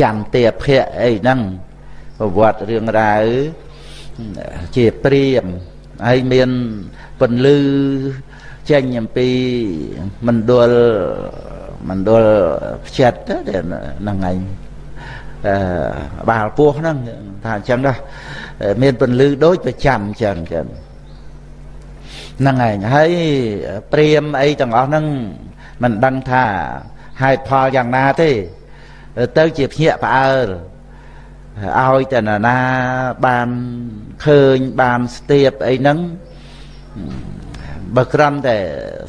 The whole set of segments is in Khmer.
ចន្ទាភៈអីហ្នឹងប្រវត្តិរឿងរ៉ាវជាព្រាមហើយមានពន្លឺចេញអំពីមណ្ឌលមណ្ឌលផ្ចិតហ្នឹងឯងអឺបាល់ពោះហ្នឹងថាអញ្ចឹងដែរមានពន្លឺដូចប្រចាំអញ្ចឹងចឹងហ្នឹងឯងហើយព្រាមអីទាំងអស់ហ្នឹងមិនដឹងថាហេតុផលយ៉ាងណាទេ ទៅជាភ្ញាក់ផ្អើលឲ្យតែណានាបានឃើញបានស្ទាបអីហ្នឹងបើក្រំតែ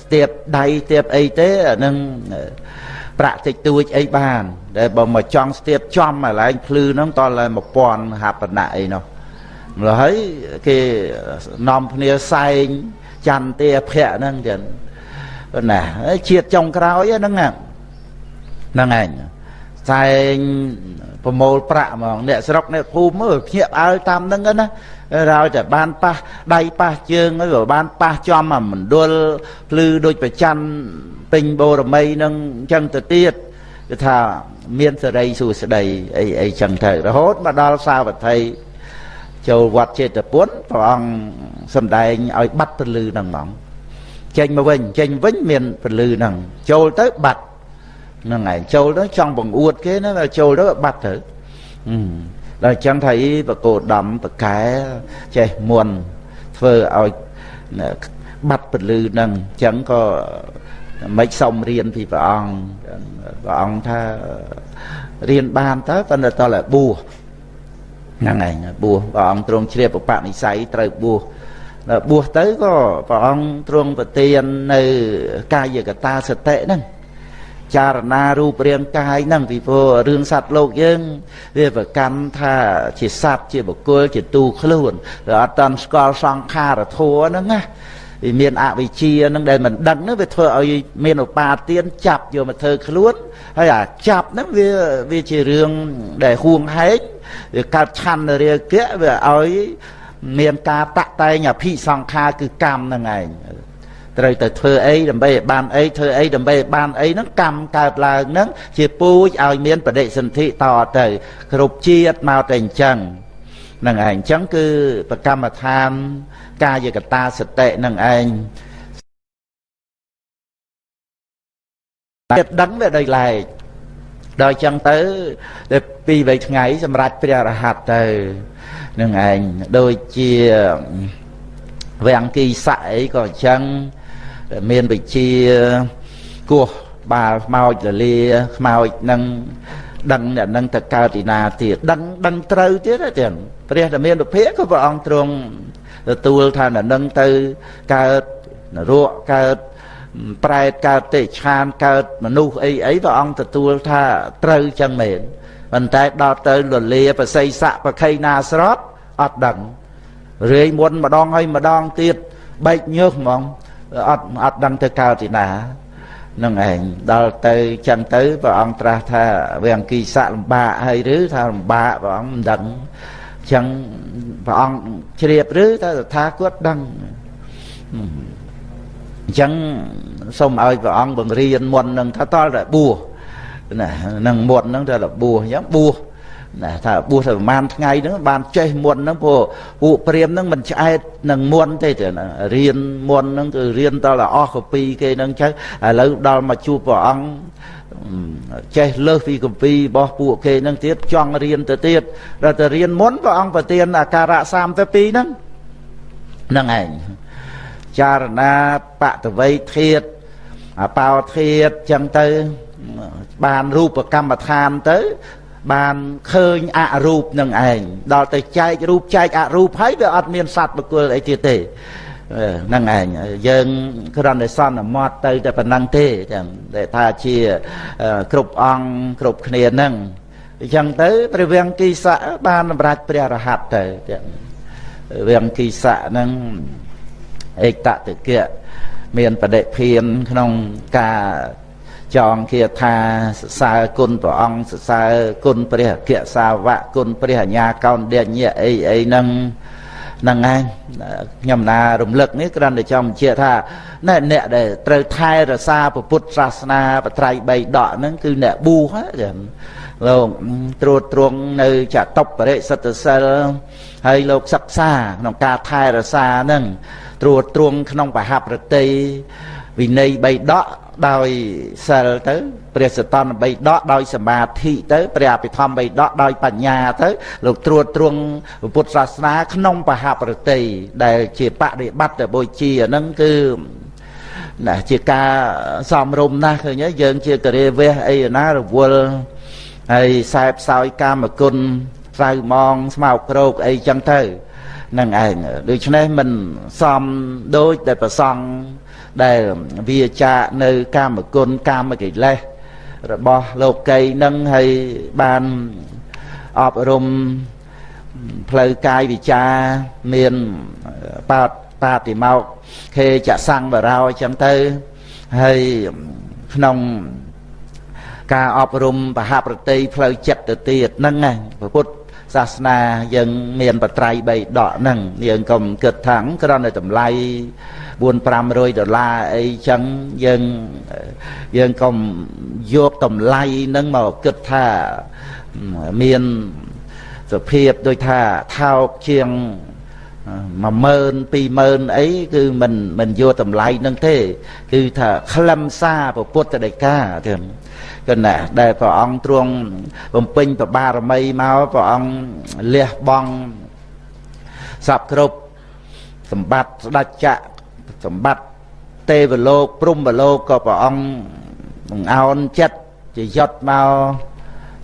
ស្ទាបដៃស្ទាបអីទេអានឹងប្រាក់តិចតួចអីបានតែបើមកចង់ស្ទាបចំកន្លែងភ្លឺហ្នឹងតតែ1000ហបណៈអីនោះម្ល៉េះហើយគេនាំគ្នាសែងចន្ទាភៈហ្នឹងចឹងណាជាតិចុងក្រោយហ្នឹងហ្នឹងឯង សែងប្រមូលប្រាក់ហ្មងអ្នកស្រុកអ្នកភូមិមើលភ្ញាក់អើតាមហ្នឹងណារោតែបានប៉ះដៃប៉ះជើងហើយក៏បានប៉ះចំអាមណ្ឌលភ្លឺដូចប្រច័នពេញបូរមីនឹងអញ្ចឹងទៅទៀតគឺថាមានសេរីសួស្តីអីអីចឹងទៅរហូតមកដល់សាវត្ថីចូលវត្តចេតពុនព្រះអង្គសំដែងឲ្យបាត់ពលឺហ្នឹងហ្មងចេញមកវិញចេញវិញមានពលឺហ្នឹងចូលទៅបាត់ ហ្នឹងឯងចូលទៅចង់បង្អួតគេណាចូលទៅបាត់ទៅដល់អញ្ចឹងថាអីបកោដំបកែចេះមុនធ្វើឲ្យបាត់ពលឺហ្នឹងអញ្ចឹងក៏មិនសុំរៀនពីព្រះអង្គព្រះអង្គថារៀនបានតើប៉ុន្តែតើបួសហ្នឹងឯងបួសព្រះអង្គទ្រង់ជ្រាបបនិស័យត្រូវបួសដល់បួសទៅក៏ព្រះអង្គទ្រង់ប្រទាននៅកាយកតាសតិហ្នឹង ចារណារូបរាងកាយហ្នឹងពីព្រោះរឿងសត្វលោកយើង វាប្រកម្មថាជាសត្វជាបុគ្គលជាទូខ្លួនឬអត់តាន់ស្គាល់សង្ខារធัวហ្នឹងណាវាមានអវិជ្ជាហ្នឹងដែលមិនដឹងហ្នឹងវាធ្វើឲ្យមានឧបាទានចាប់យកមកធ្វើខ្លួនហើយអាចាប់ហ្នឹងវាវាជារឿងដែលហួងហែងវាកើតឆន្ទរាគៈវាឲ្យមានការតាក់តែងអភិសង្ខារគឺកម្មហ្នឹងឯង ត្រូវទៅធ្វើអីដើម្បីឲ្យបានអីធ្វើអីដើម្បីឲ្យបានអីហ្នឹងកម្មកើតឡើងហ្នឹងជាពូជឲ្យមានបដិសន្ធិតទៅ គ្រប់ជាតិមកតែអញ្ចឹងហ្នឹងឯងអញ្ចឹងគឺប្រកម្មដ្ឋាន កាយកតាសតិនឹងឯងចិត្តដឹងវាដោយឡែកដល់ចឹងទៅទៅពីរបីថ្ងៃសម្រាប់ព្រះរហ័តទៅនឹងឯងដូចជាវាំងគីស័កអីក៏អញ្ចឹង មានវិជាគោះបាល់ខ្មោចលលាខ្មោចនឹងដឹងអ្នកនឹងទៅកើតទីណាទៀតដឹងដឹងត្រូវទៀតទាំងព្រះតមានវិភាក៏ព្រះអង្គទ្រង់ទទួលថាអ្នកនឹងទៅកើតនរកកើតប្រែតកើតទេឆានកើតមនុស្សអីអីព្រះអង្គទទួលថាត្រូវចឹងមែនប៉ុន្តែដល់ទៅលលាបស័យស័កប្រខៃណាស្រត់អត់ដឹងរាយមុនម្ដងហើយម្ដងទៀតបែកញើសហ្មង អត់អត់ដឹងទៅកើតទីណានឹងឯងដល់ទៅចឹងទៅព្រះអង្គត្រាស់ថាវាអង្គីស័កលំបាកហើយឬថាលំបាកព្រះអង្គមិនដឹងចឹងព្រះអង្គជ្រាបឬថាថាគាត់ដឹងអញ្ចឹងសូមឲ្យព្រះអង្គបង្រៀនមុននឹងថាតល់តែបួសណានឹងមុននឹងថាបួសអញ្ចឹងបួស ណាថាបួសទៅប្រហែលថ្ងៃហ្នឹងបានចេះមុនហ្នឹងព្រោះពួកព្រាមហ្នឹងមិនឆ្អែតនឹងមុនទេទេរៀនមុនហ្នឹងគឺរៀនតតែអស់កពីគេហ្នឹងចឹងឥឡូវដល់មកជួបព្រះអង្គចេះលើសពីកម្ពីរបស់ពួកគេហ្នឹងទៀតចង់រៀនទៅទៀតដល់ទៅរៀនមុនព្រះអង្គប្រទានអាការៈ32ហ្នឹងហ្នឹងឯងចារណាបតវ័យធាតអបោធាតចឹងទៅបានរូបកម្មដ្ឋានទៅ បានឃើញអរូបនឹងឯងដល់ទៅចែករូបចែកអរូបហើយវាអត់មានសត្វបុគ្គលអីទៀតទេហ្នឹងឯងយើងគ្រាន់តែសន្មត់ទៅតែប៉ុណ្ណឹងទេចឹងដែលថាជាគ្រប់អង្គគ្រប់គ្នាហ្នឹងអញ្ចឹងទៅព្រះវង្គីស័កបានសម្រេចព្រះរហ័តទៅចឹងវង្គីស័កហ្នឹងឯកតតិកៈមានបដិភានក្នុងការ ចងគាថាសរសើរគុណព្រះអង្គសរសើរគុណព្រះអគ្គសាវកគុណព្រះអញ្ញាកោនដេញអីអីហ្នឹងហ្នឹងឯងខ្ញុំណារំលឹកនេះគ្រាន់តែចង់បញ្ជាក់ថាណែអ្នកដែលត្រូវថែរក្សាពុទ្ធសាសនាបត្រៃបីដកហ្នឹងគឺអ្នកប៊ូហ្នឹងលោកត្រួតត្រងនៅចតុបរិសិទ្ធសិលហើយលោកសិក្សាក្នុងការថែរក្សាហ្នឹងត្រួតត្រងក្នុងបហប្រតិ វិន័យ3ដកដោយសិលទៅព្រះសតន3ដកដោយសមាធិទៅព្រះអភិធម្ម3ដកដោយបញ្ញាទៅលោកត្រួតត្រងពុទ្ធសាសនាក្នុងបហប្រតិដែលជាបដិបត្តិបុជាហ្នឹងគឺណាជាការសំរុំណាស់ឃើញហើយយើងជាករាវះអីណារវល់ហើយសែបសោយកាមគុណស្រូវមងស្មោកក្រោកអីចឹងទៅនឹងឯងដូច្នេះមិនសំដូចដែលប្រសង់ ដែលវាចាកនៅកាមគុណកាមកិលេសរបស់លោកីនឹងហើយបានអប់រំផ្លូវកាយវិចាមានបាតបាតិមកខេចសង្វរោអញ្ចឹងទៅហើយក្នុងការអប់រំបហប្រតិផ្លូវចិត្តទៅទៀតហ្នឹងណាពុទ្ធសាសនាយើងមានបត្រៃ3ដកហ្នឹងយើងកុំគិតថាគ្រាន់តែតម្លៃ 4 500ដុល្លារអីចឹងយើងយើងកុំយកតម្លៃហ្នឹងមកគិតថាមានសភាពដូចថាថោកជាង10000 20000អីគឺមិនមិនយកតម្លៃនឹងទេ គឺថាខ្លឹមសារពុទ្ធដីកាទៀតគណៈដែលព្រះអង្គទ្រង់បំពេញប្របារមីមកព្រះអង្គលះបង់សពគ្រប់សម្បត្តិស្ដេចចក្រ សម្បត្តិទេវលោកព្រំវលោកក៏ព្រះអង្គបង្អោនចិត្តជាយត់មក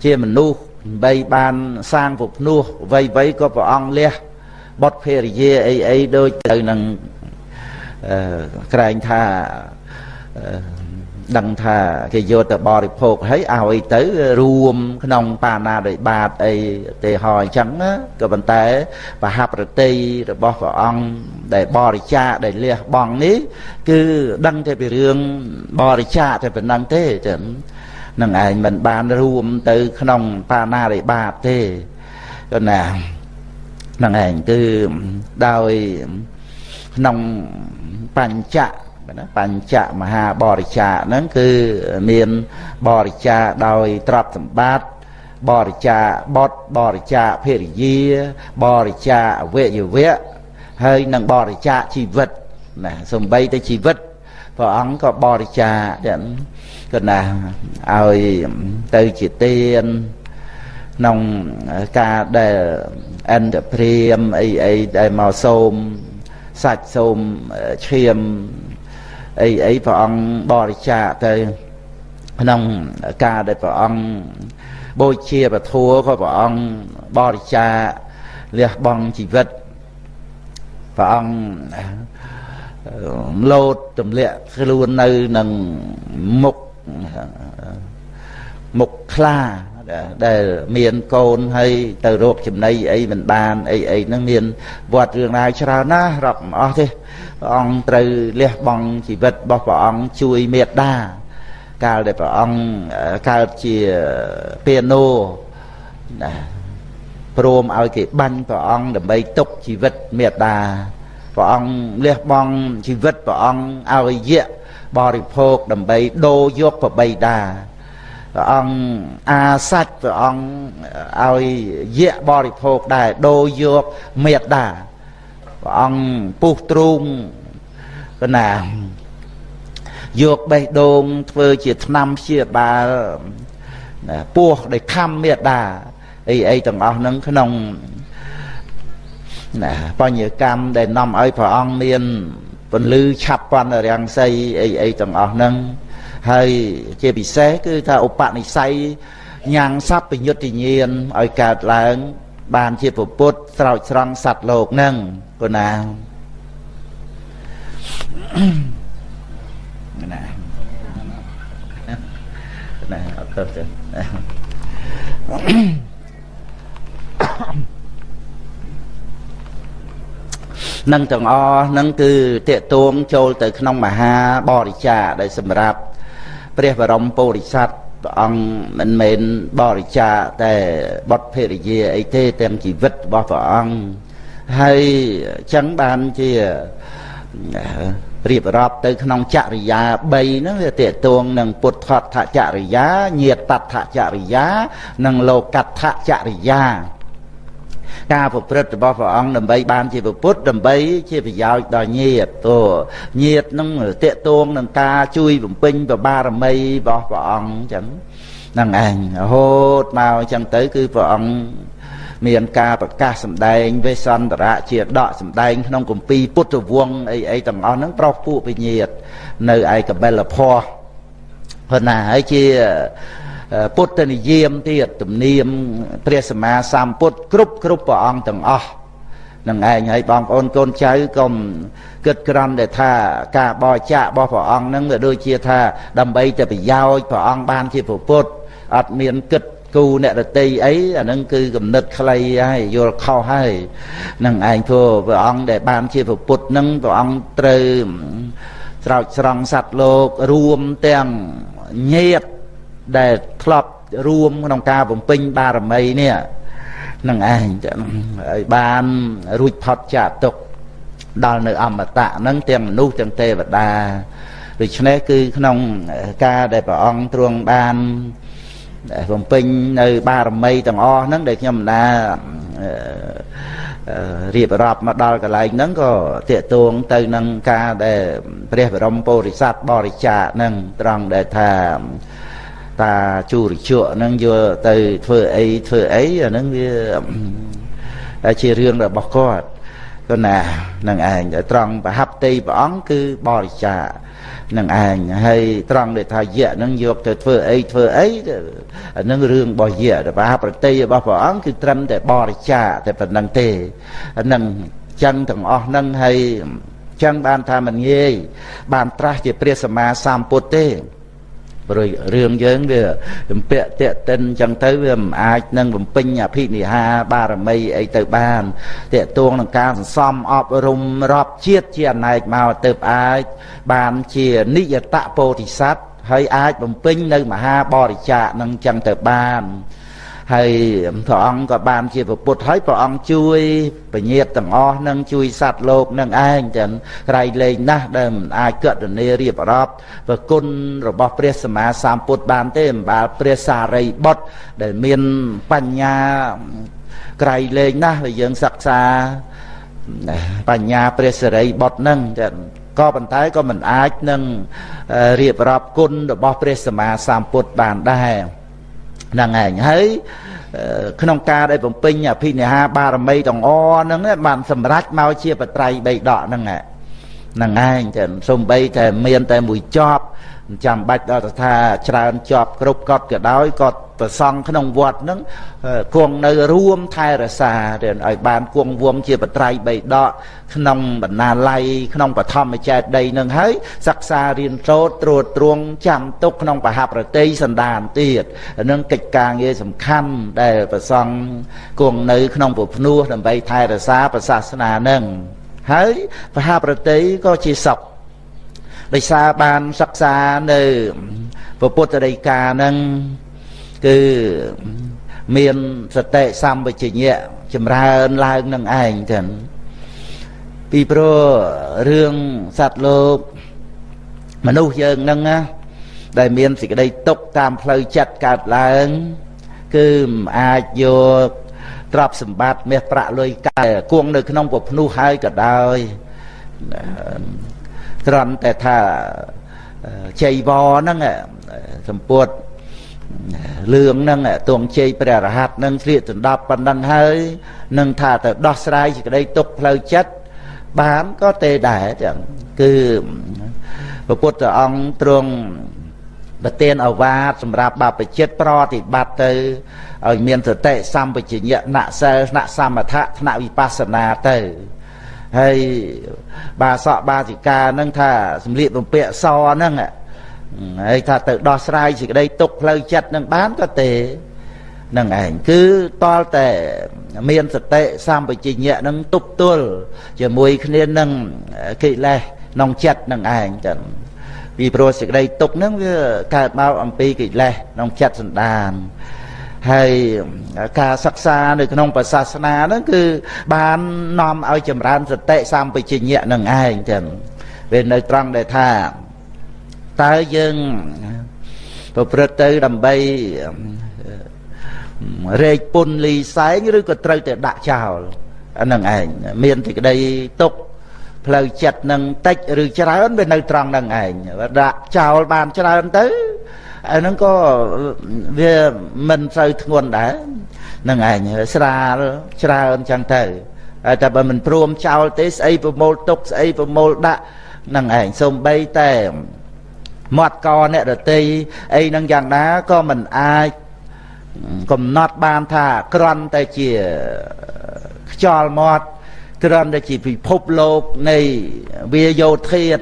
ជាមនុស្សបីបានសាងពុភ្នោះអ្វីអ្វីក៏ព្រះអង្គលះបុតភរិយាអីអីដូចទៅនឹងអឺក្រែងថាអឺ ដឹងថាគេយកទៅបរិភោគហើយឲ្យទៅរួមក្នុងបាណាដោយបាតអីទេហោអញ្ចឹងក៏ប៉ុន្តែបហប្រតិរបស់ព្រះអង្គដែលបរិច្ចាគដែលលះបង់នេះ គឺដឹងតែពីរឿងបរិច្ចាគតែប៉ុណ្ណឹងទេចឹងនឹងឯងមិនបានរួមទៅក្នុងបាណាដោយបាតទេក៏ណានឹងឯងគឺដោយក្នុងបញ្ចៈ ណាបញ្ចមហាបរិច្ចាហ្នឹងគឺមានបរិច្ចាដោយទ្រព្យសម្បត្តិបរិច្ចាបុតបរិច្ចាភរិយាបរិច្ចាអវយវៈហើយនឹងបរិច្ចាជីវិតណាសំបីទៅជីវិតព្រះអង្គក៏បរិច្ចាទាំងក៏ណាឲ្យទៅជាទានក្នុងការដែលអន្តព្រាមអីអីដែលមកសូមសាច់សូមឈាម អីអីព្រះអង្គបរិច្ចាគទៅក្នុងការដែលព្រះអង្គបូជាពធัวក៏ព្រះអង្គបរិច្ចាគលះបង់ជីវិតព្រះអង្គលោតទម្លាក់ខ្លួននៅនឹងមុខមុខខ្លា ដែលមានកូនហើយទៅរកចំណីអីមិនបានអីអីហ្នឹងមានវត្តរឿងរ៉ាវច្រើនណាស់រាប់មិនអស់ទេព្រះអង្គត្រូវលះបង់ជីវិតរបស់ព្រះអង្គជួយមេត្តាកាលដែលព្រះអង្គកើតជាពាណូណាព្រមឲ្យគេបាញ់ព្រះអង្គដើម្បីទុកជីវិតមេត្តាព្រះអង្គលះបង់ជីវិតព្រះអង្គឲ្យយៈបរិភោគដើម្បីដូរយកប្របីតា ព្រះអង្គអាសាច់ព្រះអង្គឲ្យយៈបរិភោគដែរដូរយកមេត្តាព្រះអង្គពុះទ្រូងកណាយកបេះដូងធ្វើជាឆ្នាំព្យាបាលពោះដែលខំមេដាអីអីទាំងអស់ហ្នឹងក្នុងណាបញ្ញកម្មដែលនាំឲ្យព្រះអង្គមានពន្លឺឆាប់ប៉ុនរាំងសីអីអីទាំងអស់ហ្នឹង ហើយជាពិសេសគឺថាឧបនិស្ស័យញ៉ាំងសัพពញុត្តញាណឲ្យកើតឡើង បានជាពុទ្ធស្រោចស្រង់សត្វលោកហ្នឹងគណាណាណាអត់ទៅទេនឹងទាំងអស់នឹងគឺតេតួងចូលទៅក្នុងមហាបរិច្ចាដែលសម្រាប់ ព្រះបរមពុរិស័ទព្រះអង្គមិនមែនបរិច្ចាតែបុត្រភរិយាអីទេទាំងជីវិតរបស់ព្រះអង្គហើយចឹងបានជារៀបរាប់ទៅក្នុងចរិយា3ហ្នឹងវាតេតួងនឹងពុទ្ធថចរិយាញាតតថចរិយា និងលោកតថចរិយា ការប្រព្រឹត្តរបស់ព្រះអង្គដើម្បីបានជាពុទ្ធដើម្បីជាប្រយោជន៍ដល់ញាតិទោញាតិនឹងតេតួងនឹងការជួយបំពេញប្របារមីរបស់ព្រះអង្គអញ្ចឹងហ្នឹងឯងរហូតមកអញ្ចឹងទៅគឺព្រះអង្គមានការប្រកាសសម្ដែងវេសន្តរៈជាដកសម្ដែងក្នុងគម្ពីរពុទ្ធវង្សអីអីទាំងអស់ហ្នឹងប្រោសពួកវិញ្ញាតនៅឯកបិលភ័ពប៉ុណ្ណាហើយជា ពុទ្ធនិយមទៀតទំនៀមព្រះសម្មាសម្ពុទ្ធគ្រប់គ្រប់ព្រះអង្គទាំងអស់នឹងឯងហើយបងប្អូនកូនចៅកុំគិតក្រំដែលថាការបរិច្ចាគរបស់ព្រះអង្គនឹងវាដូចជាថាដើម្បីតែប្រយោជន៍ព្រះអង្គបានជាពុទ្ធអត់មានគិតគូអ្នករតីអីអានឹងគឺគំនិតខ្លីហើយយល់ខុសហើយនឹងឯងព្រោះព្រះអង្គដែលបានជាពុទ្ធនឹងព្រះអង្គត្រូវស្រោចស្រង់សត្វលោករួមទាំងញាត ដែលធ្លាប់រួមក្នុងការបំពេញបារមីនេះនឹងឯងឲ្យបានរួចផុតចាកទុកដល់នៅអមតៈហ្នឹងទាំងមនុស្សទាំងទេវតាដូច្នេះគឺក្នុងការដែលព្រះអង្គទ្រង់បានបំពេញនៅបារមីទាំងអស់ហ្នឹងដែលខ្ញុំណារៀបរាប់មកដល់កន្លែងហ្នឹងក៏តេតួងទៅនឹងការដែលព្រះបរមពុរិស័ទបរិច្ចាគហ្នឹងត្រង់ដែលថា តាជូរជក់ហ្នឹងយកទៅធ្វើអីធ្វើអីអាហ្នឹងវាជារឿងរបស់គាត់គាត់ណានឹងឯងត្រង់ប្រហាប់តីព្រះអង្គគឺបរិច្ចាគនឹងឯងហើយត្រង់ដែលថាយៈនឹងយកទៅធ្វើអីធ្វើអីអានឹងរឿងរបស់យៈប្រហាប្រតិរបស់ព្រះអង្គគឺត្រឹមតែបរិច្ចាគតែប៉ុណ្្នឹងទេនឹងចឹងទាំងអស់នឹងហើយចឹងបានថាមិនងាយបានត្រាស់ជាព្រះសម្មាសម្ពុទ្ធទេ ព្រោះរឿងយើងវាជំពាក់តេតិនអញ្ចឹងទៅវាមិនអាចនឹងបំពេញអភិនិហាបារមីអីទៅបានតេតួងនឹងការសន្សំអប់រំរាប់ជាតិជាអណែកមកទៅអាចបានជានិយតពោធិសត្វហើយអាចបំពេញនៅមហាបរិច្ចាគនឹងអញ្ចឹងទៅបាន ហើយព្រះអង្គក៏បានជាពុទ្ធហើយព្រះអង្គជួយពញាតទាំងអស់នឹងជួយសត្វលោកនឹងឯងទាំងក្រៃលែងណាស់ដែលមិនអាចកតនីរៀបរាប់ប្រគុណរបស់ព្រះសម្មាសម្ពុទ្ធបានទេអំបាលព្រះសារីបុត្រដែលមានបញ្ញាក្រៃលែងណាស់ដែលយើងសិក្សាបញ្ញាព្រះសារីបុត្រនឹងក៏ប៉ុន្តែក៏មិនអាចនឹងរៀបរាប់គុណរបស់ព្រះសម្មាសម្ពុទ្ធបានដែរ ហ្នឹងឯងហើយក្នុងការដែលបំពេញអភិនិហាបារមីទាំងអហ្នឹងបានសម្រេចមកជាបត្រៃបីដកហ្នឹងហ្នឹងឯងតែសំបីតែមានតែមួយចប់ចាំបាច់ដល់ថាច្រើនជាប់គ្រប់កត់ក៏ដោយក៏ ប្រសង់ក្នុងវត្តនឹងគង់នៅរួមថែរក្សាឲ្យបានគង់វងជាបត្រៃបីដកក្នុងបណ្ណាល័យក្នុងបឋមចេតដីនឹងហើយសិក្សារៀនសូត្រត្រួតត្រងចាំទុកក្នុងបហប្រតិសន្តានទៀតនឹងកិច្ចការងារសំខាន់ដែលប្រសង់គង់នៅក្នុងពុភ្នោះដើម្បីថែរក្សាប្រសាសនានឹងហើយបហប្រតិក៏ជាសពដោយសារបានសិក្សានៅពុទ្ធដីកានឹង គឺមានសតិសម្បជញ្ញៈចម្រើនឡើងនឹងឯងចឹងពីព្រោះរឿងសត្វលោកមនុស្សយើងនឹងណាដែលមានសេចក្តីទុកតាមផ្លូវចិត្តកើតឡើង គឺមិនអាចយកទ្រព្យសម្បត្តិមាសប្រាក់លុយកាយគង់នៅក្នុងពភ្នោះហើយក៏ដោយត្រង់តែថាជ័យវរហ្នឹងសម្ពុត លឿងហ្នឹងទងជ័យព្រះរហ័តហ្នឹងស្លៀកដណ្ដប់ប៉ុណ្ណឹងហើយនឹងថាទៅដោះស្រាយសេចក្តីទុកផ្លូវចិត្តបានក៏ទេដែរចឹងគឺព្រះពុទ្ធអង្គទ្រង់ប្រទានអវាទសម្រាប់បព្វជិតប្រតិបត្តិទៅឲ្យមានសតិសម្បជញ្ញៈណសិលណសមថៈថ្នាក់វិបស្សនាទៅហើយបាសកបាសិកាហ្នឹងថាសម្លៀកបំពាក់សហ្នឹង ហើយថាទៅដោះស្រាយសេចក្តីទុកផ្លូវចិត្តនឹងបានក៏ទេនឹងឯងគឺតលតែមានសតិសម្បជញ្ញៈនឹងទប់ទល់ជាមួយគ្នានឹងកិលេសក្នុងចិត្តនឹងឯងចឹងពីព្រោះសេចក្តីទុកហ្នឹងវាកើតមកអំពីកិលេសក្នុងចិត្តសន្តានហើយការសិក្សានៅក្នុងពុទ្ធសាសនាហ្នឹងគឺបាននាំឲ្យចម្រើនសតិសម្បជញ្ញៈនឹងឯងចឹងវានៅត្រង់ដែលថា តើយើងប្រព្រឹត្តទៅដើម្បីរែកពុនលីសែងឬក៏ត្រូវតែដាក់ចោលអានឹងឯងមានទីក្តីទុកផ្លូវចិត្តនឹងតិចឬច្រើនវានៅត្រង់នឹងឯងដាក់ចោលបានច្រើនទៅអានឹងក៏វាមិនសូវធ្ងន់ដែរនឹងឯងស្រាលច្រើនចឹងទៅហើយតែបើមិនព្រមចោលទេស្អីប្រមូលទុកស្អីប្រមូលដាក់នឹងឯងសំបីតែ មាត់កអ្នករតីអីនឹងយ៉ាងណាក៏មិនអាចកំណត់បានថាក្រន់តែជាខ្យល់មាត់គ្រាន់តែជាពិភពលោកនៃវាយោធាត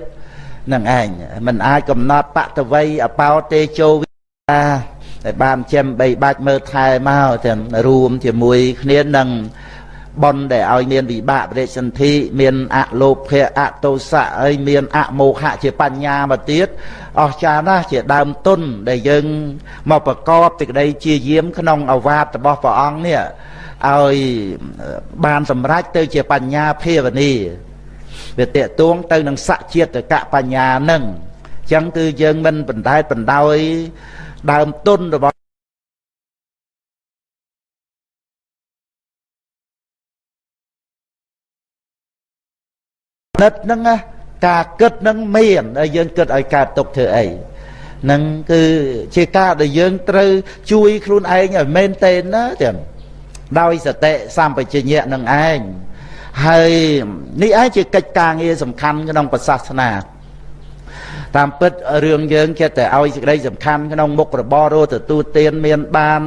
នឹងឯងมันអាចកំណត់បតវ័យអបោទេជោវិតាតែបានចិញ្ចឹមបីបាច់មើលថែមកទាំងរួមជាមួយគ្នានឹង បនដែលឲ្យមានវិបាកបរិសន្ធិមានអលោភៈអតោសៈហើយមានអមោហៈជាបញ្ញាមកទៀតអស្ចារ្យណាស់ជាដើមទុនដែលយើងមកប្រកបទីក្តីជាយាមក្នុងអវាទរបស់ព្រះអង្គនេះឲ្យបានសម្រេចទៅជាបញ្ញាភាវនីវាតេតួងទៅនឹងសជាតិកបញ្ញានឹងអញ្ចឹងគឺយើងមិនបណ្ដែតបណ្ដោយដើមទុនរបស់ និតហ្នឹងការគិតហ្នឹងមានហើយយើងគិតឲ្យកើតទុកធ្វើអីនឹងគឺជាការដែលយើងត្រូវជួយខ្លួនឯងឲ្យមែនតេនណាទាំងដោយសតិសម្បជញ្ញៈនឹងឯងហើយនេះឯងជាកិច្ចការងារសំខាន់ក្នុងពុទ្ធសាសនាតាមពិតរឿងយើងចិត្តតែឲ្យសេចក្តីសំខាន់ក្នុងមុខរបររស់ទទួលទានមានបាន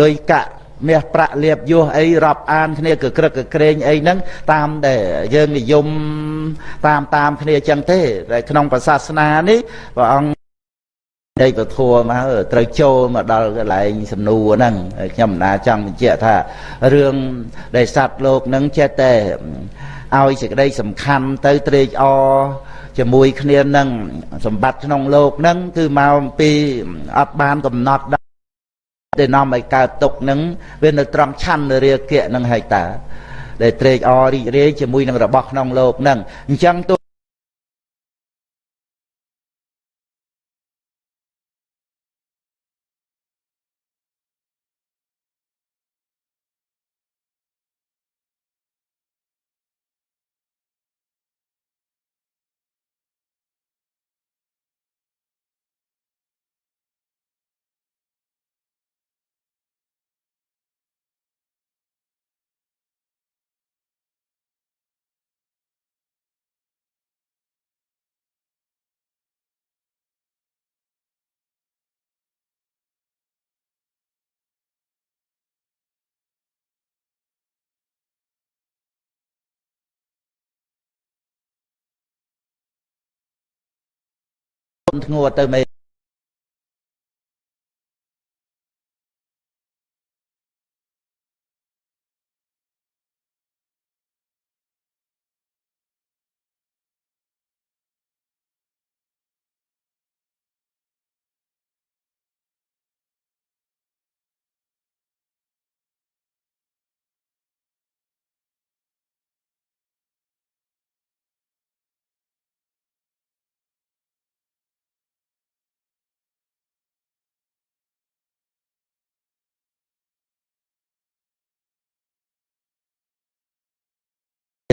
លុយកាក់ មាសប្រាក់លៀបយោះអីរាប់អានគ្នាកក្រឹកកក្រែងអីហ្នឹងតាមដែលយើងនិយមតាមតាមគ្នាចឹងទេតែក្នុងសាសនានេះព្រះអង្គដេកពធัวមកត្រូវចូលមកដល់កន្លែងសំណួរហ្នឹងខ្ញុំមិនណាចង់បញ្ជាក់ថារឿងដែលសត្វលោកហ្នឹងចេះតែឲ្យសេចក្តីសំខាន់ទៅត្រេកអរជាមួយគ្នានឹងសម្បត្តិក្នុងលោកហ្នឹងគឺមកអំពីអត់បានកំណត់ ដែរដែលនាំឲ្យកើតទុកហ្នឹងវានៅត្រង់ឆន្ទរាគៈហ្នឹងហើយតាដែលត្រេកអររីករាយជាមួយនឹងរបស់ក្នុងលោកហ្នឹងអញ្ចឹងទោះ ធ្ងួទៅមេ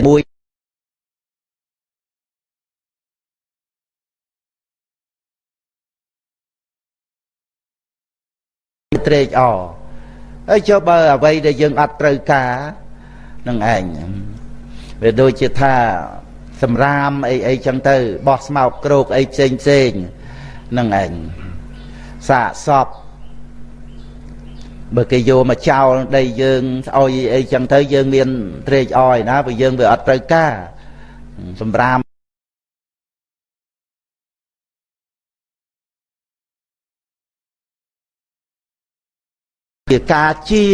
មួយត្រេកអរហើយចុះបើអ្វីដែលយើងអត់ត្រូវការនឹងឯងវាដូចជាថាសម្រាមអីអីចឹងទៅបោះស្មោកគ្រោកអីផ្សេងផ្សេងនឹងឯងសាកសព បើគេយកមកចោលដីយើងស្អុយអីចឹងទៅយើងមានត្រេកអរឯណាព្រោះយើងវាអត់ត្រូវការសម្រាមជាការជា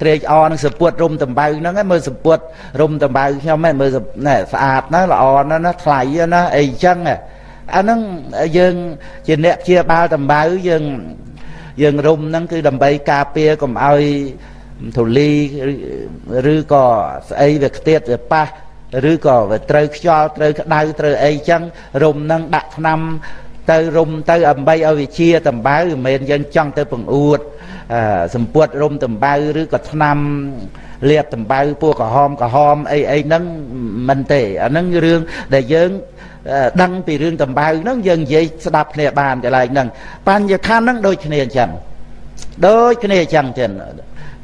ត្រេកអរនឹងសពុតរុំតំបៅហ្នឹងមើលសពុតរុំតំបៅខ្ញុំហ្នឹងមើលណែស្អាតណាស់ល្អណាស់ណាថ្លៃណាអីចឹងអាហ្នឹងយើងជាអ្នកជាបាលតំបៅយើង យើងរុំហ្នឹងគឺដើម្បីការពារកុំឲ្យធូលីឬក៏ស្អីវាខ្ទាតវាប៉ះឬក៏វាត្រូវខ្យល់ត្រូវក្តៅត្រូវអីចឹងរុំនឹងដាក់ថ្នាំទៅរុំទៅដើម្បីឲ្យវាជាតំបៅមិនមែនយើងចង់ទៅបង្អួតសម្ពុតរុំតំបៅឬក៏ថ្នាំលាបតំបៅពូក្រហមក្រហមអីអីហ្នឹងមិនទេអាហ្នឹងរឿងដែលយើង ដឹងពីរឿងតំបៅហ្នឹងយើងនិយាយស្ដាប់គ្នាបានកន្លែងហ្នឹងបញ្ញខណ្ឌហ្នឹងដូចគ្នាអញ្ចឹងដូចគ្នាអញ្ចឹងទៀត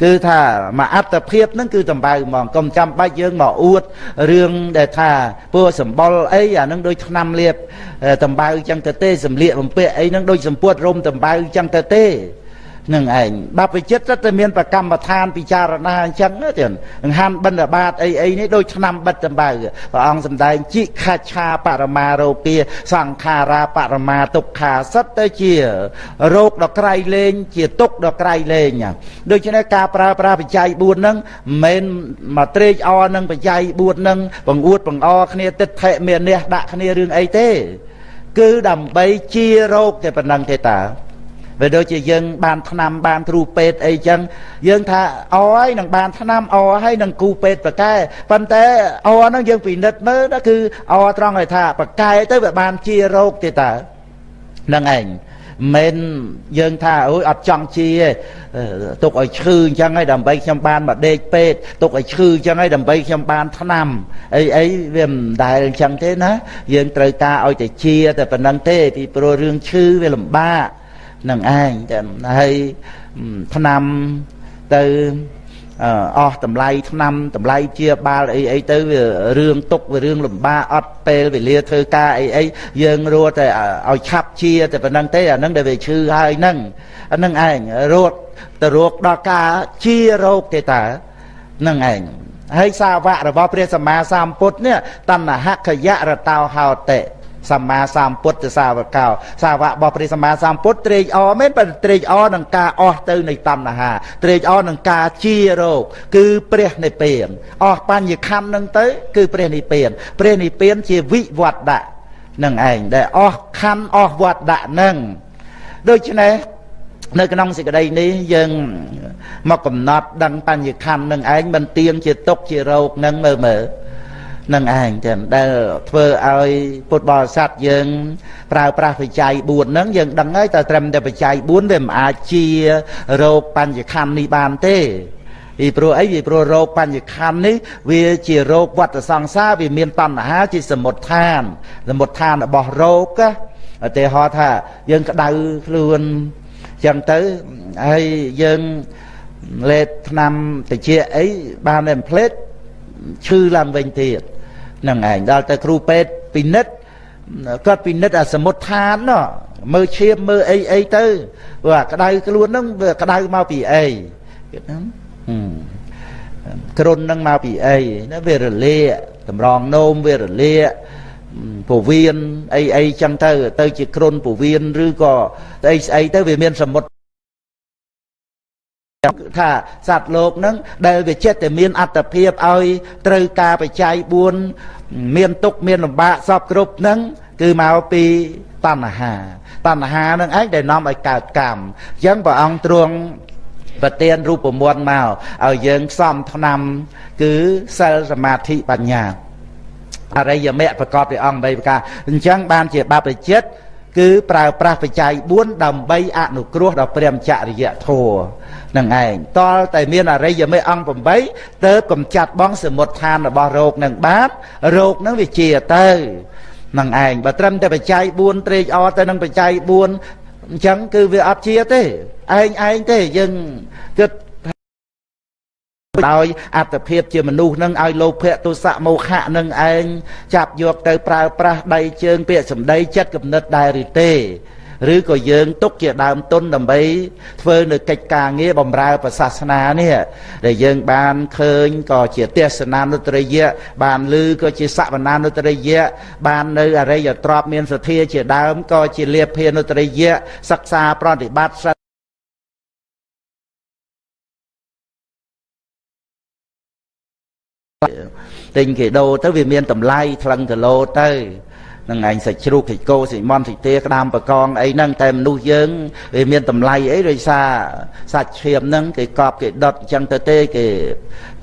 គឺថាមកអត្តភាពហ្នឹងគឺតំបៅហ្មងកុំចាំបាច់យើងមកអួតរឿងដែលថាពួរសម្បុរអីអាហ្នឹងដូចឆ្នាំលៀបតំបៅអញ្ចឹងទៅទេសម្លៀកបំពាក់អីហ្នឹងដូចសម្ពុតរុំតំបៅអញ្ចឹងទៅទេ នឹងឯងបព្វជិតទៅមានប្រកម្មដ្ឋានពិចារណាអញ្ចឹងទៀតអង្ហានបិណ្ឌបាតអីអីនេះដូចឆ្នាំបិទតម្បៅព្រះអង្គសម្ដែងជីខច្ឆាបរមារោគាសង្ខារាបរមាទុក្ខាសិតទៅជារោគដ៏ក្រៃលែងជាទុក្ខដ៏ក្រៃលែងដូច្នេះការប្រើប្រាស់បច្ច័យ4ហ្នឹងមិនមែនមកត្រេកអរនឹងបច្ច័យ4ហ្នឹងបង្អួតបង្អគ្នាទិដ្ឋិមានះដាក់គ្នារឿងអីទេ គឺដើម្បីជារោគតែប៉ុណ្្នឹងទេតា វាដូចជាយើងបានឆ្នាំបានគ្រូពេទ្យអីចឹងយើងថាអហើយនឹងបានឆ្នាំអហើយនឹងគ្រូពេទ្យប្រកែប៉ុន្តែអហ្នឹងយើងពិនិត្យមើល đó គឺអត្រង់ឲ្យថាប្រកែទៅវាបានជារោគទេតើនឹងឯងមិនយើងថាអូយអត់ចង់ជាទុកឲ្យឈឺអញ្ចឹងហើយដើម្បីខ្ញុំបានមកដេកពេទ្យទុកឲ្យឈឺអញ្ចឹងហើយដើម្បីខ្ញុំបានថ្នាំអីអីវាមិនដែលអញ្ចឹងទេណាយើងត្រូវការឲ្យតែជាតែប៉ុណ្្នឹងទេពីព្រោះរឿងឈឺវាលំបាក នឹងឯងតែហើយឆ្នាំទៅអស់តម្លៃឆ្នាំតម្លៃជាបាលអីអីទៅវារឿងទុកវារឿងលំបាកអត់ពេលវេលាធ្វើការអីអីយើងរត់តែឲ្យឆាប់ជាតែប៉ុណ្្នឹងទេអានឹងដែលវាឈឺហើយហ្នឹងអានឹងឯងរត់ទៅរកដល់ការជារោគទេតានឹងឯងហើយសាវករបស់ព្រះសម្មាសម្ពុទ្ធនេះតណ្ហខយៈរតោហោតិ សម្មាសម្ពុទ្ធសាវកោ សាវករបស់ព្រះសម្មាសម្ពុទ្ធត្រេកអរមែនប៉ុន្តែត្រេកអរនឹងការអស់ទៅនៃតណ្ហាត្រេកអរនឹងការជារោគគឺព្រះនិព្វានអស់បញ្ញខណ្ឌនឹងទៅ គឺព្រះនិព្វាន ព្រះនិព្វានជាវិវត្តៈនឹងឯងដែលអស់ខណ្ឌអស់វត្តៈនឹងដូច្នេះនៅក្នុងសេចក្តីនេះយើងមកកំណត់ដឹងបញ្ញខណ្ឌនឹងឯងមិនទៀងជាទុកជារោគនឹងមើលមើល នឹងឯងចឹងដែលធ្វើឲ្យពុទ្ធបរិស័ទយើង ប្រើប្រាស់បច្ច័យ4ហ្នឹងយើងដឹងហើយតែត្រឹមតែបច្ច័យ4វាមិនអាចជារោគបញ្ញខណ្ឌនេះបានទេពីព្រោះអីពីព្រោះរោគបញ្ញខណ្ឌនេះវាជារោគវត្តសង្សារវាមានតណ្ហាជាសមុទ្ឋាន សមុទ្ឋានរបស់រោគឧទាហរណ៍ថាយើងក្តៅខ្លួនចឹងទៅហើយយើងលេបថ្នាំតិចអីបានតែផ្លេតឈឺឡើងវិញទៀត នឹងឯងដល់ទៅគ្រូពេទ្យពិនិត្យគាត់ពិនិត្យអាសមុទ្ឋានណោះមើលឈាមមើលអីអីទៅព្រោះអាក្តៅខ្លួនហ្នឹងវាក្តៅមកពីអីគេហ្នឹងគ្រុនហ្នឹងមកពីអីណាវារលាកតម្រងនោមវារលាកពវៀនអីអីចឹងទៅទៅជាគ្រុនពវៀនឬក៏ស្អីស្អីទៅវាមានសមុទ្រ ថាសត្វលោកនឹងដែលវាចិត្តតែមានអត្តភាពឲ្យត្រូវការបច្ច័យ4មានទុកមានលំបាកសពគ្រប់នឹងគឺមកពីតណ្ហាតណ្ហានឹងឯងដែលនាំឲ្យកើតកម្មអញ្ចឹងព្រះអង្គទ្រង់ប្រទានរូបមន្តមកឲ្យយើងផ្សំថ្នាំ គឺសិលសមាធិបញ្ញាអរិយមគ្គប្រកបដោយអង្គ3ប្រការអញ្ចឹងបានជាបព្វជិត គឺប្រើប្រាស់បច្ច័យ4ដើម្បីអនុគ្រោះដល់ព្រះមចរិយធម៌នឹងឯងតលតែមានអរិយមេអង្គ8ទៅកំចាត់បងសមុទ្ឋានរបស់រោគនឹងបានរោគនឹងវាជាទៅនឹងឯងបើត្រឹមតែបច្ច័យ4ត្រេកអរទៅនឹងបច្ច័យ4អញ្ចឹងគឺវាអត់ជាទេឯងឯងទេយើងគិត ដោយអត្តភាពជាមនុស្សនឹងឲ្យលោភៈទុសៈមោហៈនឹងឯងចាប់យកទៅប្រើប្រាស់ដៃជើងពាក្យសម្ដីចិត្តគំនិតដែរឬទេឬក៏យើងទុកជាដើមទុនដើម្បីធ្វើនៅកិច្ចការងារបម្រើប្រសាសនានេះដែលយើងបានឃើញក៏ជាទេសនានុត្តរិយៈបានឮក៏ជាសវនានុត្តរិយៈបាននៅអរិយទ្រពមានសទ្ធាជាដើមក៏ជាលាភានុត្តរិយៈសិក្សាប្រតិបត្តិ ទិញគេដូរទៅវាមានតម្លៃថ្លឹងគីឡូទៅនឹងឯងសាច់ជ្រូកសាច់គោសាច់មាន់សាច់ទាក្តាមបកងអីហ្នឹងតែមនុស្សយើងវាមានតម្លៃអីដោយសារសាច់ឈាមហ្នឹងគេកប់គេដុតអញ្ចឹងទៅទេគេ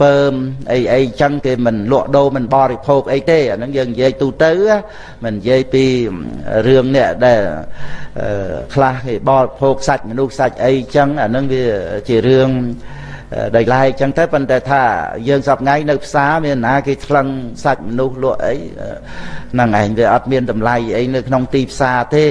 ពើមអីអីអញ្ចឹងគេមិនលក់ដូរមិនបរិភោគអីទេអាហ្នឹងយើងនិយាយទូទៅមិននិយាយពីរឿងនេះដែលខ្លះគេបរិភោគសាច់មនុស្សសាច់អីអញ្ចឹងអាហ្នឹងវាជារឿង ដោយឡែកចឹងទៅប៉ុន្តែថាយើងសពថ្ងៃនៅផ្សារមានណាគេថ្លឹងសាច់មនុស្សលក់អីហ្នឹងឯងវាអត់មានតម្លៃអីនៅក្នុងទីផ្សារទេ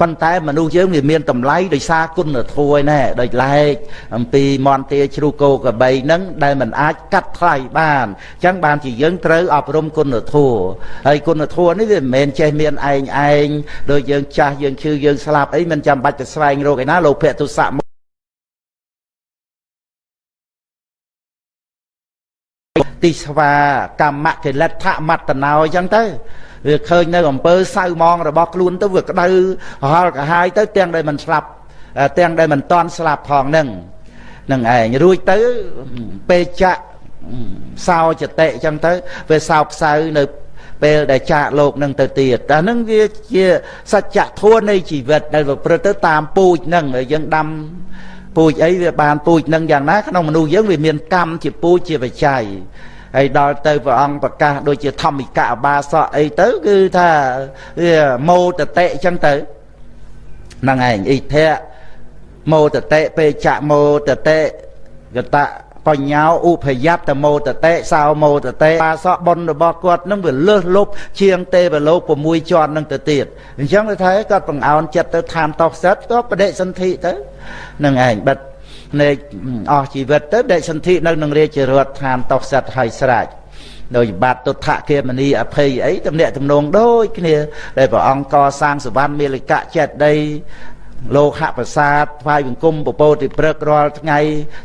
ប៉ុន្តែមនុស្សយើងវាមានតម្លៃដោយសារគុណធម៌ឯណែដោយឡែកអំពីមន្តាជ្រូកគោកបីហ្នឹងដែលมันអាចកាត់ថ្លៃបានអញ្ចឹងបានជាយើងត្រូវអប់រំគុណធម៌ហើយគុណធម៌នេះវាមិនមែនចេះមានឯងឯងដូចយើងចាស់យើងឈឺយើងស្លាប់អីមិនចាំបាច់ទៅស្វែងរកឯណាលោភៈទុសៈ តិស្វាកម្មកិលិដ្ឋមត្តណោអញ្ចឹងទៅវាឃើញនៅអំពើសៅមងរបស់ខ្លួនទៅវាក្តៅរហល់កាហាយទៅទាំងដែលមិនស្លាប់ទាំងដែលមិនតន់ស្លាប់ផងហ្នឹងនឹងឯងរួចទៅពេលចាក់សោចតិអញ្ចឹងទៅវាសោផ្សៅនៅពេលដែលចាកលោកនឹងទៅទៀតអានឹងវាជាសច្ចធម៌នៃជីវិតដែលប្រព្រឹត្តទៅតាមពូជនឹងយើងដាំពូជអីវាបានពូជនឹងយ៉ាងណាក្នុងមនុស្សយើងវាមានកម្មជាពូជជាបច្ច័យ ហើយដល់ទៅព្រះអង្គប្រកាសដូចជាធម្មិកអបាសកអីទៅគឺថាវាមោតតិអញ្ចឹងទៅហ្នឹងឯងអ៊ីធៈមោតតិពេចៈមោតតិកតៈបញ្ញាឧបយត្តមោតតិសោមោតតិបាសកបុណ្យរបស់គាត់នឹងវាលើសលប់ជាងទេវលោក6ជាន់នឹងទៅទៀតអញ្ចឹងទៅថាគាត់បង្អោនចិត្តទៅឋានតោសិតក៏បដិសន្ធិទៅនឹងឯងបិទ នៃអស់ជីវិតទៅដេកសន្ធិនៅនឹងរាជរដ្ឋឋានតោសិតហើយស្រេចដោយបាត់ទុដ្ឋគាមនីអភ័យអីតំណាក់តំណងដូចគ្នាដែលព្រះអង្គកសាងសវណ្ណមេលិកៈចេតដីលោកហប្រាសាទថ្វាយបង្គំពពោតិព្រឹករាល់ថ្ងៃ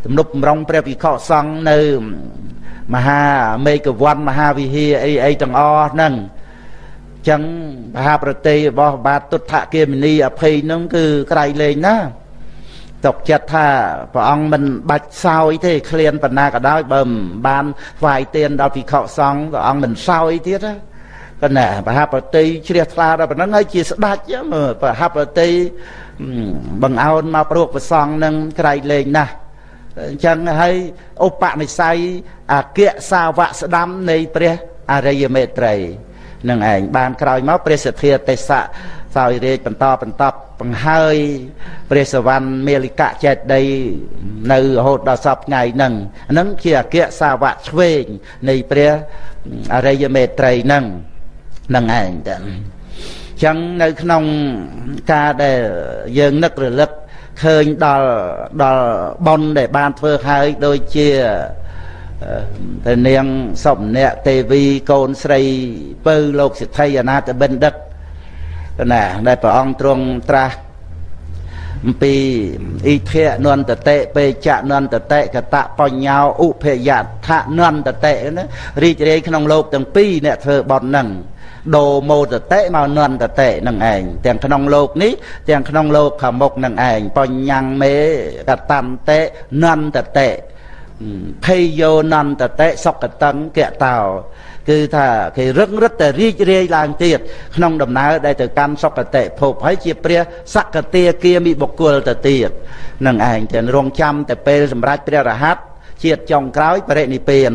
ទំនប់បំរុងព្រះវិខសង្ឃនៅមហាមេកវ័នមហាវិហារអីអីទាំងអស់ហ្នឹងចឹងមហាប្រតិរបស់បាទទុដ្ឋគាមនីអភ័យហ្នឹងគឺក្រៃលែងណា ទុកចិត្តថាព្រះអង្គមិនបាច់សោយទេឃ្លានបណ្ណាក៏ដោយបើមិនបានថ្វាយទានដល់ភិក្ខុសង្ឃព្រះអង្គមិនសោយទៀតណាប៉ុន្តែប្រហាប្រតិជ្រះថ្លាដល់ប៉ុណ្ណឹងហើយជាស្ដេចប្រហាប្រតិបង្អោនមកព្រោះប្រសងនឹងក្រៃលែងណាស់អញ្ចឹងហើយឧបនិស្ស័យអគ្គសាវកស្ដាំនៃព្រះអរិយមេត្រីនឹងឯងបានក្រោយមកព្រះសទ្ធាទេសៈ សោយរាជបន្តបន្តបង្ហើយព្រះសវណ្ណមេលិកៈចេតដីនៅរហូតដល់សពថ្ងៃហ្នឹងហ្នឹងជាអគ្គសាវកឆ្វេងនៃព្រះអរិយមេត្រីហ្នឹងហ្នឹងឯងតើចឹងនៅក្នុងការដែលយើងនឹករលឹកឃើញដល់ដល់ប៉ុនដែលបានធ្វើហើយដូចជាទៅនាងសុម្នាក់ទេវីកូនស្រីពៅលោកសិទ្ធិអនាតបិណ្ឌិត ណាដែលព្រះអង្គទ្រង់ត្រាស់អំពីអ៊ីធៈនន្តតិពេចៈនន្តតិកតបញ្ញោឧភយថៈនន្តតិណារីករាយក្នុងលោកទាំងពីរអ្នកធ្វើបន់ហ្នឹងដូមោតតិមកនន្តតិនឹងឯងទាំងក្នុងលោកនេះទាំងក្នុងលោកខាងមុខនឹងឯងបញ្ញមេកតន្តិនន្តតិភេយោនន្តតិសុកតੰកតោ គឺថាគេរឹងរឹតតែរីករាយឡើងទៀតក្នុងដំណើរដែលទៅកាន់សុគតិភពហើយជាព្រះសក្តិគាមិបុគ្គលទៅទៀតនឹងឯងតែរងចាំតែពេលសម្រាប់ព្រះរហ័តជាតិចុងក្រោយបរិនិព្វាន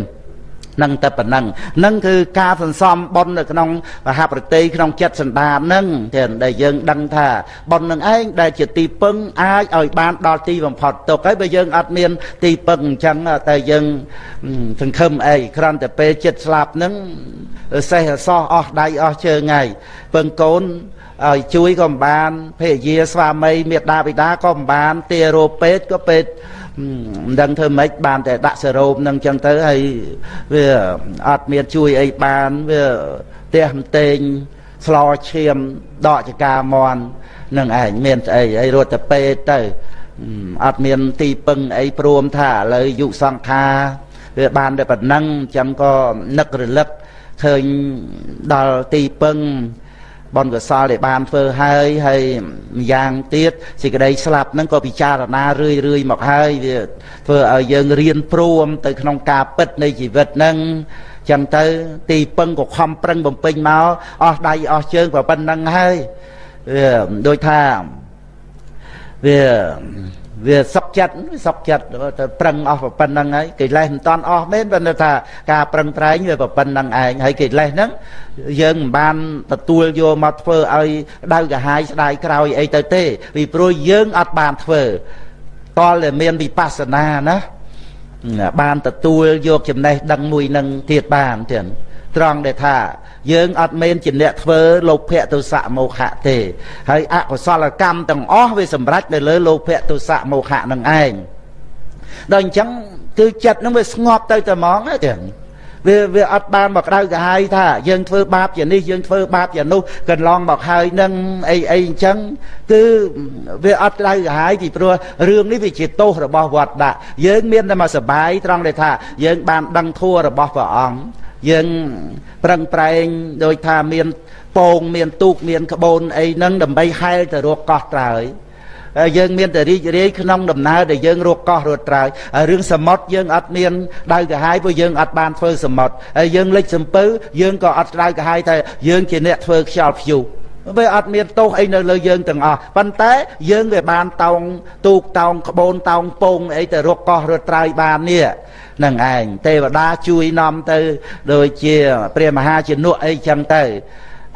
នឹងតែប៉ុណ្ណឹងនឹងគឺការសន្សំបុណ្យនៅក្នុងមហាប្រតិក្នុងចិត្តសន្តាននឹងដែលយើងដឹងថាបុណ្យនឹងឯងដែលជាទីពឹងអាចឲ្យបានដល់ទីបំផុតទុកហើយបើយើងអត់មានទីពឹងអញ្ចឹងតែយើងសង្ឃឹមអីគ្រាន់តែពេលចិត្តស្លាប់នឹងសេះអសោះអស់ដៃអស់ជើងហើយពឹងកូនឲ្យជួយក៏មិនបានភរិយាស្វាមីមេដាបិតាក៏មិនបានទារោពេទ្យក៏ពេទ្យ មិនដឹងធ្វើម៉េចបានតែដាក់សេរ៉ូមនឹងចឹងទៅហើយវាអត់មានជួយអីបានវាផ្ទះម្ទែងស្លោឈាមដកចកាមន់នឹងឯងមានស្អីអីរត់ទៅពេទ្យទៅអត់មានទីពឹងអីព្រមថាឥឡូវយុសង្ខាវាបានតែប៉ុណ្ណឹងចឹងក៏នឹករលឹកឃើញដល់ទីពឹង បុណ្យកុសលដែលបានធ្វើហើយហើយម្យ៉ាងទៀតសេចក្តីស្លាប់ហ្នឹងក៏ពិចារណារឿយរឿយមកហើយវាធ្វើឲ្យយើងរៀនព្រមទៅក្នុងការពិតនៃជីវិតហ្នឹងចឹងទៅទីពឹងក៏ខំប្រឹងបំពេញមកអស់ដៃអស់ជើងប៉ុណ្្នឹងហើយវាដូចថាវា វាសុកចិត្តសុកចិត្តទៅប្រឹងអស់ប៉ុណ្្នឹងហើយកិលេសមិនតាន់អស់មែនប៉ុន្តែថាការប្រឹងប្រែងវាប៉ុណ្្នឹងឯងហើយកិលេសហ្នឹងយើងមិនបានទទួលយកមកធ្វើឲ្យដៅកាហាយស្ដាយក្រោយអីទៅទេពីព្រោះយើងអត់បានធ្វើតលតែមានវិបស្សនាណា បានទទួលយកចំណេះដឹងមួយនឹងទៀតបានទៀតត្រង់ដែលថា យើងអត់មែនជាអ្នកធ្វើលោភៈទុសៈមោហៈទេ ហើយអកុសលកម្មទាំងអស់វាសម្រេចនៅលើលោភៈទុសៈមោហៈនឹងឯងដល់អញ្ចឹងគឺចិត្តនឹងវាស្ងប់ទៅតែហ្មងទេ វាវាអត់បានមកក្តៅក្រហាយថាយើងធ្វើបាបជានេះយើងធ្វើបាបជានោះកន្លងមកហើយនឹងអីអីអញ្ចឹងគឺវាអត់ក្តៅក្រហាយពីព្រោះរឿងនេះវាជាទោសរបស់វត្តដាក់យើងមានតែមកសបាយត្រង់ដែលថាយើងបានដឹងធัวរបស់ព្រះអង្គយើងប្រឹងប្រែងដោយថាមានពងមានទូកមានក្បូនអីហ្នឹងដើម្បីហែលទៅរកកោះត្រើយ យើងមានតែរីករាយក្នុងដំណើរដែលយើងរកកោះរត់ត្រើយរឿងសមុទ្រយើងអត់មានដៅកាហាយព្រោះយើងអត់បានធ្វើសមុទ្រហើយយើងលិចសំពៅយើងក៏អត់ដៅកាហាយថាយើងជាអ្នកធ្វើខ្យល់ព្យុះវាអត់មានទោសអីនៅលើយើងទាំងអស់ប៉ុន្តែយើងវាបានតោងទូកតោងក្បូនតោងពងអីទៅរកកោះរត់ត្រើយបាននេះនឹងឯងទេវតាជួយនាំទៅ ដូចជា ព្រះមហាជំនុអីចឹងទៅ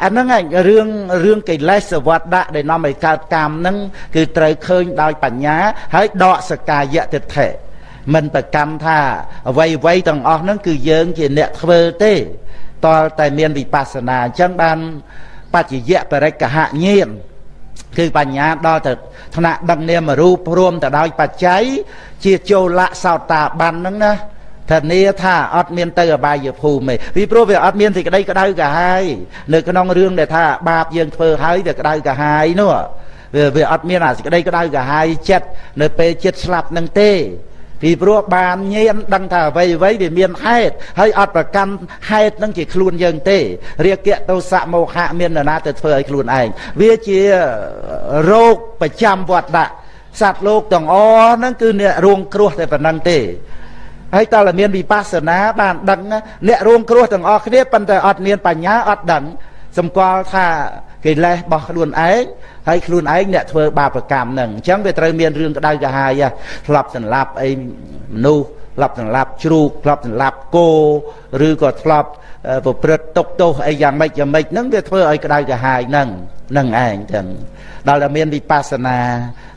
អាហ្នឹងឯងរឿងរឿងកិលេសវត្តដាក់ដែលនាំឲ្យកើតកម្មហ្នឹងគឺត្រូវឃើញដោយបញ្ញា ហើយដកសកាយតិដ្ឋិមិនប្រកម្មថាអ្វីអ្វីទាំងអស់ហ្នឹងគឺយើងជាអ្នកធ្វើទេតលតែមានវិបស្សនាអញ្ចឹងបានបច្ចយៈបរិកហញាណគឺបញ្ញាដល់ទៅថ្នាក់ដឹកនាមរូបរួមទៅដោយបច្ច័យជាចូលៈសោតាបានហ្នឹងណា ធានាថាអត់មានទៅអបាយភូមិទេពីព្រោះវាអត់មានសេចក្តីក្តៅកាហាយនៅក្នុងរឿងដែលថាបាបយើងធ្វើហើយវាក្តៅកាហាយនោះវាវាអត់មានអាសេចក្តីក្តៅកាហាយចិត្តនៅពេលចិត្តស្លាប់នឹងទេពីព្រោះបានញៀនដឹងថាអ្វីអ្វីវាមានហេតុហើយអត់ប្រកាន់ហេតុនឹងជាខ្លួនយើងទេរាគៈទោសៈមោហៈមាននរណាទៅធ្វើឲ្យខ្លួនឯងវាជារោគប្រចាំវត្តដាក់សត្វលោកទាំងអស់ហ្នឹងគឺអ្នករួងគ្រោះតែប៉ុណ្្នឹងទេ ហើយតើមានវិបស្សនាបានដឹងអ្នករួងគ្រោះទាំងអស់គ្នាប៉ុន្តែអត់មានបញ្ញាអត់ដឹងសម្គាល់ថាកិលេសរបស់ខ្លួនឯងហើយខ្លួនឯងអ្នកធ្វើបាបកម្មហ្នឹងអញ្ចឹងវាត្រូវមានរឿងក្តៅកាហាយធ្លាប់សម្លាប់អីមនុស្ស ធ្លាប់សម្លាប់ជ្រូកធ្លាប់សម្លាប់គោឬក៏ធ្លាប់ប្រព្រឹត្តទុកទោសអីយ៉ាងម៉េចយ៉ាងម៉េចហ្នឹងវាធ្វើឲ្យក្តៅកាហាយហ្នឹងហ្នឹងឯងចឹងដល់តែមានវិបស្សនា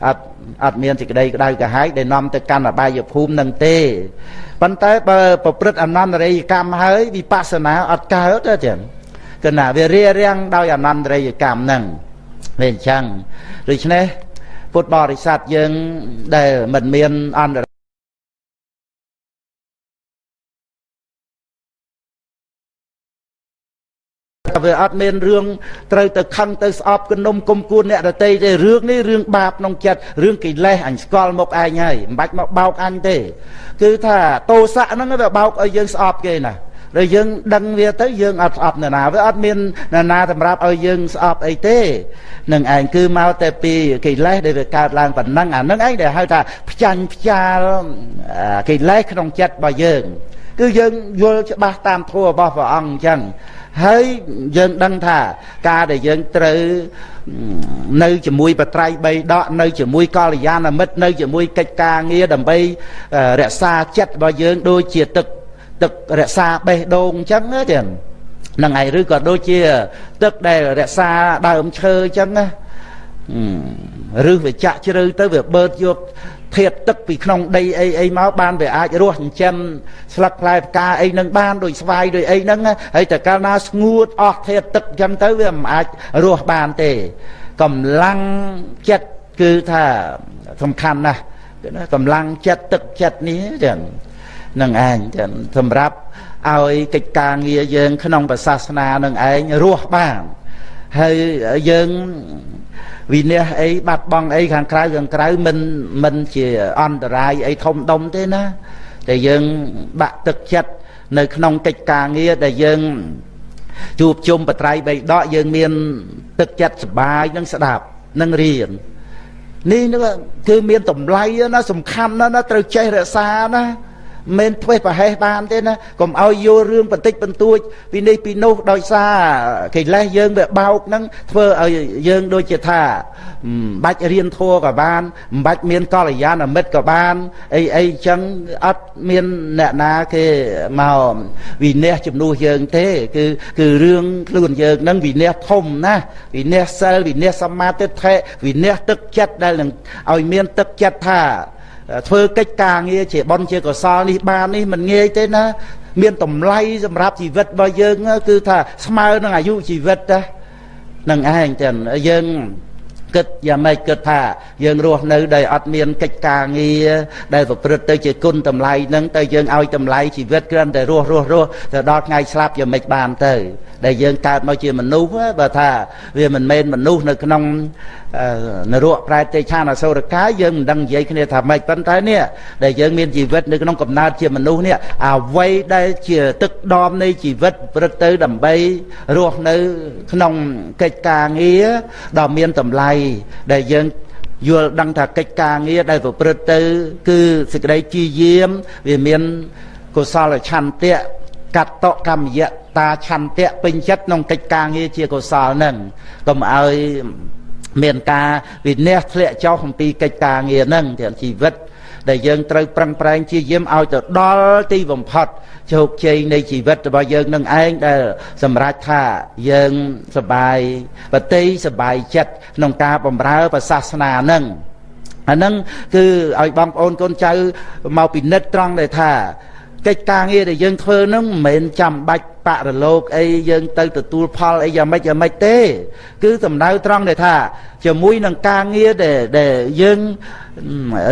អត់អត់មានសេចក្តីក្តៅកាហាយដែលនាំទៅកាន់អបាយភូមិនឹងទេប៉ុន្តែបើប្រព្រឹត្តអនន្តរិយកម្មហើយវិបស្សនាអត់កើតទេចឹងគឺណាវារារាំងដោយអនន្តរិយកម្មហ្នឹងវាអញ្ចឹងដូច្នេះពុទ្ធបរិស័ទយើងដែលមិនមានអន្ត វាអត់មានរឿងត្រូវទៅខឹងទៅស្អប់គនំគុំគួនអ្នកដតីទេរឿងនេះរឿងបាបក្នុងចិត្តរឿងកិលេសអញស្គាល់មុខឯងហើយមិនបាច់មកបោកអញទេ គឺថាតោសៈហ្នឹងវាបោកឲ្យយើងស្អប់គេណាដល់យើងដឹងវាទៅយើងអត់ស្អប់នរណាវាអត់មាននរណាសម្រាប់ឲ្យយើងស្អប់អីទេនឹងឯងគឺមកតែពីកិលេសដែលវាកើតឡើងប៉ុណ្ណឹងអានឹងឯងដែលហៅថាផ្ចាញ់ផ្ចាលកិលេសក្នុងចិត្តរបស់យើង គឺយើងយល់ច្បាស់តាមធម៌របស់ព្រះអង្គអញ្ចឹងហើយយើងដឹងថាការដែលយើងត្រូវនៅជាមួយបត្រៃបីដកនៅជាមួយកល្យាណមិត្តនៅជាមួយកិច្ចការងារដើម្បីរក្សាចិត្តរបស់យើងដូចជាទឹកទឹករក្សាបេះដូងអញ្ចឹងទេហ្នឹងហើយឬក៏ដូចជាទឹកដែលរក្សាដើមឈើអញ្ចឹងណាឬវាចាក់ជ្រៅទៅវាបឺតយក ធាតទឹកពីក្នុងដីអីអីមកបានវាអាចរស់ចិញ្ចឹមស្លឹកផ្លែផ្កាអីនឹងបានដូចស្វាយដូចអីហ្នឹងហើយតែកាលណាស្ងួតអស់ធាតទឹកអញ្ចឹងទៅវាមិនអាចរស់បានទេកម្លាំងចិត្តគឺថាសំខាន់ណាស់កម្លាំងចិត្តទឹកចិត្តនេះចឹងនឹងឯងចឹងសម្រាប់ឲ្យកិច្ចការងារយើង ក្នុងសាសនានឹងឯងរស់បានហើយយើង វិនះអីបាត់បង់អីខាងក្រៅខាងក្រៅមិនមិនជាអន្តរាយអីធំដុំទេណាតែយើងបាក់ទឹកចិត្តនៅក្នុងកិច្ចការងារដែលយើងជួបជុំបត្រៃបីដកយើងមានទឹកចិត្តសុបាយនឹងស្ដាប់នឹងរៀននេះគឺមានតម្លៃណាសំខាន់ណាស់ណាត្រូវចេះរក្សាណា មិនធ្វេសប្រហែសបានទេណាកុំឲ្យយល់រឿងបន្តិចបន្តួចពីនេះពីនោះដោយសារកិលេសយើងវាបោកហ្នឹងធ្វើឲ្យយើងដូចជាថាមិនបាច់រៀនធัวក៏បានមិនបាច់មានកល្យាណមិត្តក៏បានអីអីចឹងអត់មានអ្នកណាគេមកវិន័យជំនួសយើងទេគឺគឺរឿងខ្លួនយើងហ្នឹងវិន័យធំណាវិន័យសិលវិន័យសមាធិវិន័យទឹកចិត្តដែលនឹងឲ្យមានទឹកចិត្តថា ធ្វើកិច្ចការងារជាបន់ជាកុសលនេះបាននេះមិនងាយទេណា មានតម្លៃសម្រាប់ជីវិតរបស់យើង គឺថាស្មើនឹងអាយុជីវិតណានឹងឯងចឹងយើង គិតយ៉ាងម៉េចគិតថា យើងរស់នៅដោយអត់មានកិច្ចការងារដែលប្រព្រឹត្តទៅជាគុណតម្លៃនឹងទៅយើងឲ្យតម្លៃជីវិតគ្រាន់តែរស់រស់រស់ទៅដល់ថ្ងៃស្លាប់យ៉ាងម៉េចបានទៅ ដែលយើងកើតមកជាមនុស្សបើថាវាមិនមែនមនុស្សនៅក្នុងនរកប្រែតទេឆានអសុរកាយយើងមិនដឹងនិយាយគ្នាថាម៉េចប៉ុន្តែនេះដែលយើងមានជីវិតនៅក្នុងកំណើតជាមនុស្សនេះអ្វីដែលជាទឹកដមនៃជីវិតព្រឹកទៅដើម្បីរស់នៅក្នុងកិច្ចការងារដ៏មានតម្លៃដែលយើងយល់ដឹងថាកិច្ចការងារដែលប្រព្រឹត្តទៅ គឺសេចក្តីជាយាមវាមានកុសលឆន្ទៈកតកម្មយតាឆន្ទៈពេញចិត្តក្នុងកិច្ចការងារជាកុសលនឹងកុំឲ្យមានការវិនិច្ឆ័យធ្លាក់ចុះអំពីកិច្ចការងារនឹងទាំងជីវិតដែលយើងត្រូវប្រឹងប្រែងជាយាមឲ្យទៅដល់ទីបំផុត ជោគជ័យនៃជីវិតរបស់យើងនឹងឯងដែលសម្រេចថាយើងសបាយបតិសបាយចិត្តក្នុងការបម្រើប្រសាសនានឹងអាហ្នឹងគឺឲ្យបងប្អូនកូនចៅមកពិនិត្យត្រង់ដែលថា កិច្ចការងារដែលយើងធ្វើនឹងមិនមែនចាំបាច់បរលោកអីយើងទៅទទួលផលអីយ៉ាងម៉េចយ៉ាងម៉េចទេ គឺសំដៅត្រង់ដែលថា ជាមួយនឹងការងារដែលដែលយើង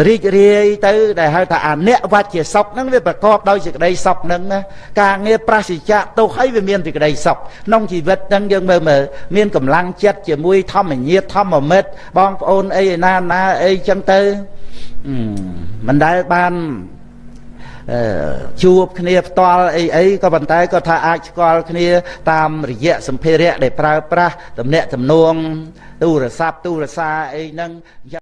រីករាយទៅ ដែលហៅថាអនិវច្ចជាសុខហ្នឹងវាប្រកបដោយសេចក្តីសុខហ្នឹងណាការងារប្រសិជ្ជៈទុកឲ្យវាមានសេចក្តីសុខក្នុងជីវិតហ្នឹងយើងមើលមើលមានកម្លាំងចិត្តជាមួយធម្មញាតធម្មមិត្តបងប្អូនអីណាណាអីចឹងទៅមិនដែលបាន ជួបគ្នាផ្ទាល់អីអីក៏ប៉ុន្តែក៏ថាអាចស្គាល់គ្នា តាមរយៈសម្ភារៈដែលប្រើប្រាស់តំណាក់តំណងទូរស័ព្ទទូរសារអីហ្នឹង